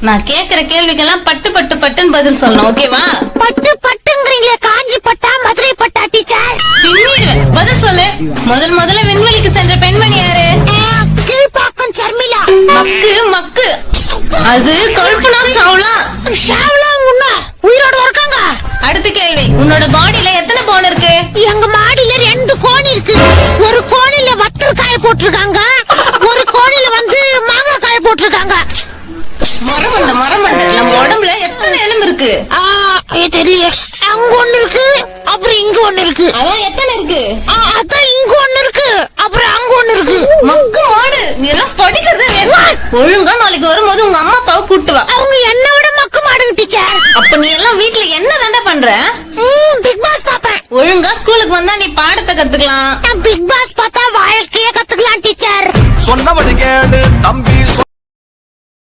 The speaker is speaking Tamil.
நான் கேக்குற கேள்விக்கெல்லாம் பட்டு பட்டு பட்டுன்னு பதில் சொல்லணும் ஓகேவா? பட்டு பட்டுங்கிறீங்களே காஞ்சி பட்டா மதுரை பட்டா டீச்சர்? பின்னிடுவேன். பதில் சொல்லு. முதல் முதல்ல விண்வெளிக்கு சென்ற பெண்மணி யாரு? கீழ்பாக்கம் சர்மிளா. மக்கு மக்கு. அது கல்பனா சாவ்லா. ஷாவ்லா முன்னா உயிரோட இருக்காங்க. அடுத்த கேள்வி. உன்னோட பாடியில எத்தனை போன் இருக்கு? எங்க மாடியில ரெண்டு கோணி இருக்கு. ஒரு கோணில வத்தல் காய போட்டிருக்காங்க. ஒரு கோணில வந்து மாங்காய் காய போட்டிருக்காங்க. மரமண்ட மரமண்ட. நம்ம உடம்புல எத்தனை எலும்பு இருக்கு? தெரியல அங்க ஒண்ணு இருக்கு அப்புறம் இங்க ஒண்ணு இருக்கு. அதான் எத்தனை இருக்கு? ஆ, அதான் இங்க ஒண்ணு இருக்கு அப்புறம் அங்க ஒண்ணு இருக்கு. மக்கு மாடு. நீ எல்லாம் படிக்கிறதே. ஒழுங்கா நாளைக்கு வரும்போது உங்க அம்மா அப்பாவை கூட்டு வா. அவங்க என்ன விட மக்கு மாடுங்க டீச்சர் அப்ப நீ எல்லாம் வீட்ல என்ன தாண்டா பண்ற? பிக் பாஸ் பாப்பேன் ஒழுங்கா ஸ்கூலுக்கு வந்தா நீ பாடத்தை கத்துக்கலாம். பிக் பாஸ் பார்த்தா வாழ்க்கைய கத்துக்கலாம் டீச்சர். சொன்னபடி கேளு தம்பி